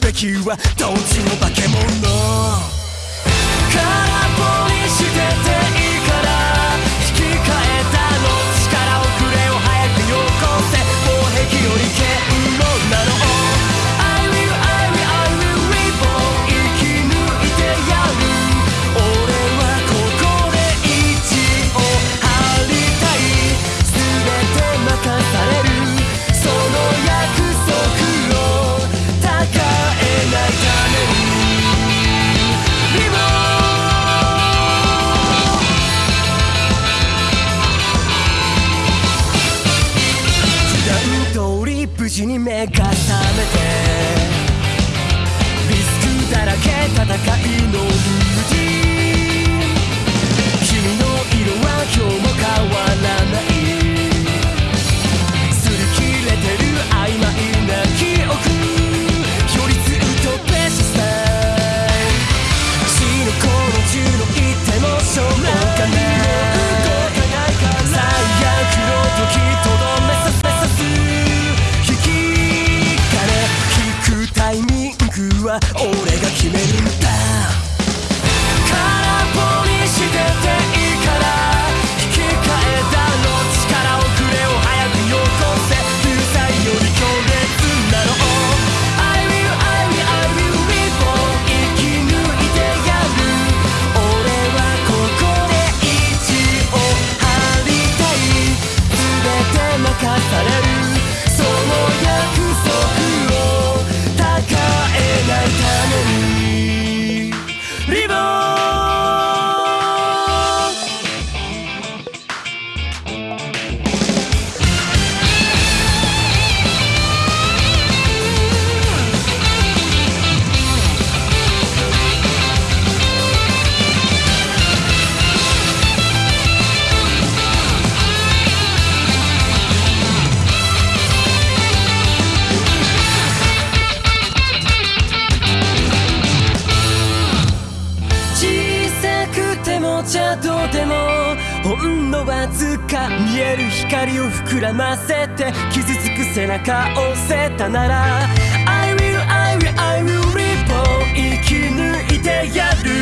べきはどっちも化け物。空っぽにして目が覚めては俺が決めるじゃどうでもほんのわずか見える光を膨らませて傷つく背中を押せたなら。I will, I will, I will リボン生き抜いてやる。